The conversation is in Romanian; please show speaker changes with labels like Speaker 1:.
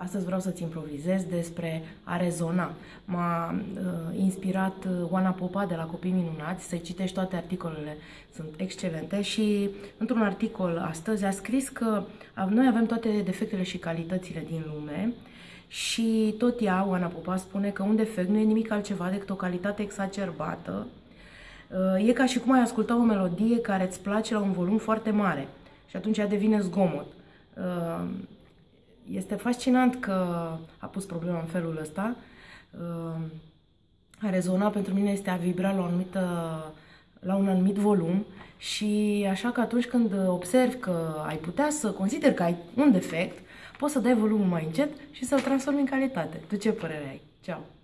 Speaker 1: Astăzi vreau să-ți improvizez despre a rezona. M-a uh, inspirat uh, Oana Popa de la Copii Minunați să citești toate articolele, sunt excelente și într-un articol astăzi a scris că noi avem toate defectele și calitățile din lume și tot ea, Oana Popa, spune că un defect nu e nimic altceva decât o calitate exacerbată. Uh, e ca și cum ai asculta o melodie care îți place la un volum foarte mare și atunci ea devine zgomot. Uh, este fascinant că a pus problema în felul ăsta. Uh, a rezona pentru mine este a vibra la, o anumită, la un anumit volum și așa că atunci când observi că ai putea să consideri că ai un defect, poți să dai volumul mai încet și să-l transformi în calitate. Tu ce părere ai? Ceau!